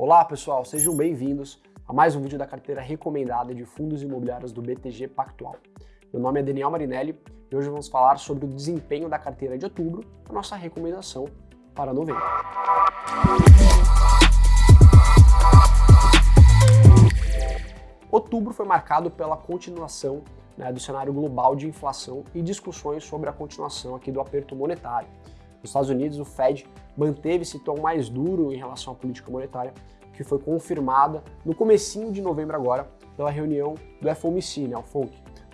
Olá pessoal, sejam bem-vindos a mais um vídeo da carteira recomendada de fundos imobiliários do BTG Pactual. Meu nome é Daniel Marinelli e hoje vamos falar sobre o desempenho da carteira de outubro, a nossa recomendação para novembro. Outubro foi marcado pela continuação né, do cenário global de inflação e discussões sobre a continuação aqui do aperto monetário. Nos Estados Unidos, o Fed manteve esse tom mais duro em relação à política monetária, que foi confirmada no comecinho de novembro agora pela reunião do FOMC, né, o FONC,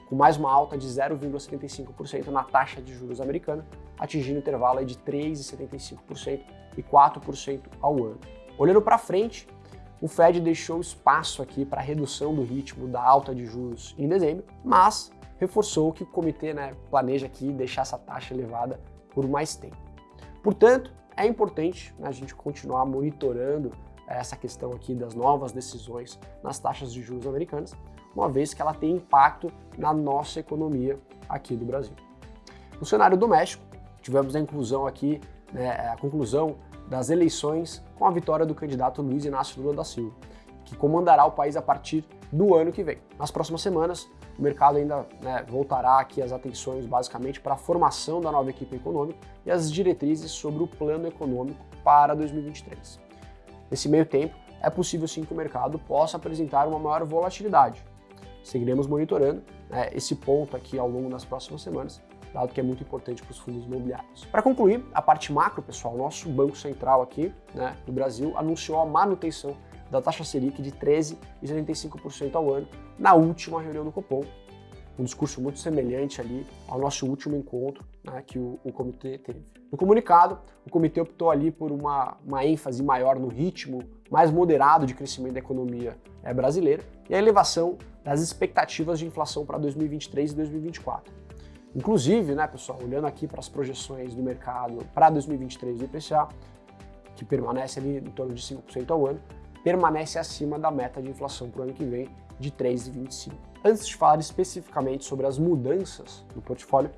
com mais uma alta de 0,75% na taxa de juros americana, atingindo o intervalo de 3,75% e 4% ao ano. Olhando para frente, o Fed deixou espaço aqui para redução do ritmo da alta de juros em dezembro, mas reforçou que o comitê né, planeja aqui deixar essa taxa elevada por mais tempo. Portanto, é importante né, a gente continuar monitorando eh, essa questão aqui das novas decisões nas taxas de juros americanas, uma vez que ela tem impacto na nossa economia aqui do Brasil. No cenário doméstico, tivemos a inclusão aqui, né, a conclusão das eleições com a vitória do candidato Luiz Inácio Lula da Silva, que comandará o país a partir do ano que vem. Nas próximas semanas, o mercado ainda né, voltará aqui as atenções basicamente para a formação da nova equipe econômica e as diretrizes sobre o plano econômico para 2023. Nesse meio tempo, é possível sim que o mercado possa apresentar uma maior volatilidade. Seguiremos monitorando né, esse ponto aqui ao longo das próximas semanas dado que é muito importante para os fundos imobiliários. Para concluir, a parte macro, pessoal, nosso Banco Central aqui né, do Brasil anunciou a manutenção da taxa Selic de 13,75% ao ano na última reunião do Copom, um discurso muito semelhante ali ao nosso último encontro né, que o, o, comitê teve. No comunicado, o comitê optou ali por uma, uma ênfase maior no ritmo mais moderado de crescimento da economia é, brasileira e a elevação das expectativas de inflação para 2023 e 2024. Inclusive, né, pessoal, olhando aqui para as projeções do mercado para 2023 do IPCA, que permanece ali em torno de 5% ao ano, permanece acima da meta de inflação para o ano que vem de 3,25%. Antes de falar especificamente sobre as mudanças no portfólio,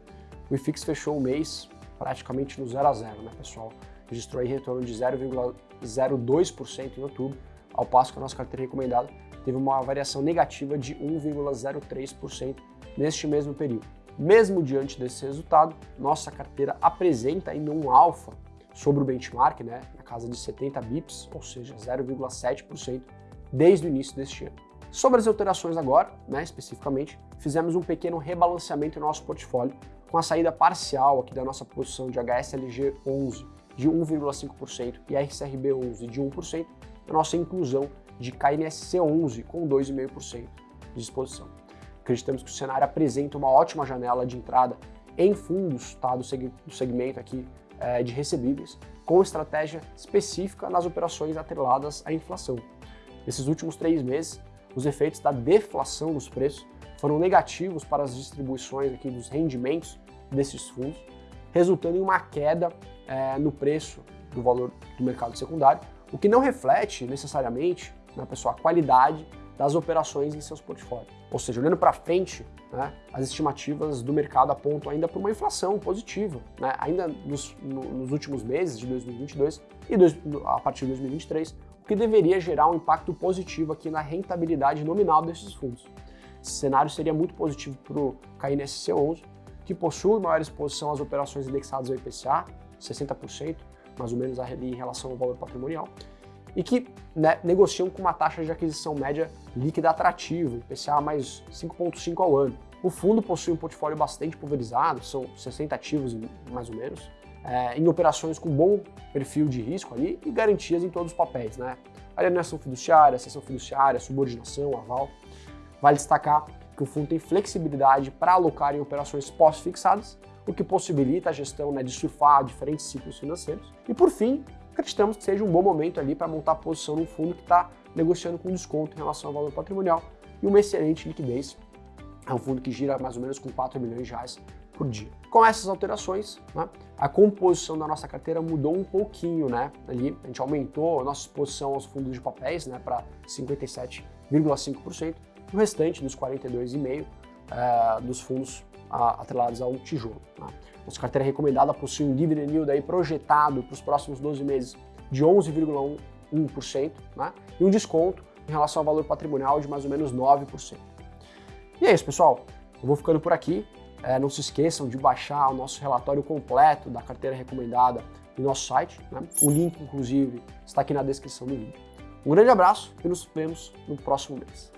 o IFIX fechou o mês praticamente no 0 a 0, né, pessoal? Registrou aí retorno de 0,02% em outubro, ao passo que a nossa carteira recomendada teve uma variação negativa de 1,03% neste mesmo período. Mesmo diante desse resultado, nossa carteira apresenta ainda um alfa sobre o benchmark, né, na casa de 70 bips, ou seja, 0,7% desde o início deste ano. Sobre as alterações agora, né, especificamente, fizemos um pequeno rebalanceamento em nosso portfólio com a saída parcial aqui da nossa posição de HSLG 11 de 1,5% e RCRB 11 de 1%, a nossa inclusão de KNSC 11 com 2,5% de exposição. Acreditamos que o cenário apresenta uma ótima janela de entrada em fundos tá, do, seg do segmento aqui é, de recebíveis, com estratégia específica nas operações atreladas à inflação. Nesses últimos três meses, os efeitos da deflação dos preços foram negativos para as distribuições aqui dos rendimentos desses fundos, resultando em uma queda é, no preço do valor do mercado secundário, o que não reflete necessariamente, na pessoa, a qualidade das operações em seus portfólios. Ou seja, olhando para frente, né, as estimativas do mercado apontam ainda para uma inflação positiva, né, ainda nos, no, nos, últimos meses de 2022 e dois, a partir de 2023, o que deveria gerar um impacto positivo aqui na rentabilidade nominal desses fundos. Esse cenário seria muito positivo para o KNSC 11, que possui maior exposição às operações indexadas ao IPCA, 60%, mais ou menos ali em relação ao valor patrimonial, e que né, negociam com uma taxa de aquisição média líquida atrativa, IPCA mais 5,5 ao ano. O fundo possui um portfólio bastante pulverizado, são 60 ativos mais ou menos, é, em operações com bom perfil de risco ali e garantias em todos os papéis, né? Alienação fiduciária, sessão fiduciária, subordinação, aval. Vale destacar que o fundo tem flexibilidade para alocar em operações pós-fixadas, o que possibilita a gestão né, de surfar diferentes ciclos financeiros. E por fim, acreditamos que seja um bom momento ali para montar a posição num fundo que está negociando com desconto em relação ao valor patrimonial e uma excelente liquidez. É um fundo que gira mais ou menos com 4 milhões de reais por dia. Com essas alterações, né, a composição da nossa carteira mudou um pouquinho, né? Ali a gente aumentou a nossa exposição aos fundos de papéis, né, para 57,5%, o restante dos 42,5% uh, eh, dos fundos uh, atrelados ao tijolo. Né? Nossa carteira recomendada possui um dividend yield aí projetado para os próximos 12 meses de 11,1 1%, né? e um desconto em relação ao valor patrimonial de mais ou menos 9%. E é isso, pessoal. Eu vou ficando por aqui. É, não se esqueçam de baixar o nosso relatório completo da carteira recomendada no nosso site. Né? O link, inclusive, está aqui na descrição do vídeo. Um grande abraço e nos vemos no próximo mês.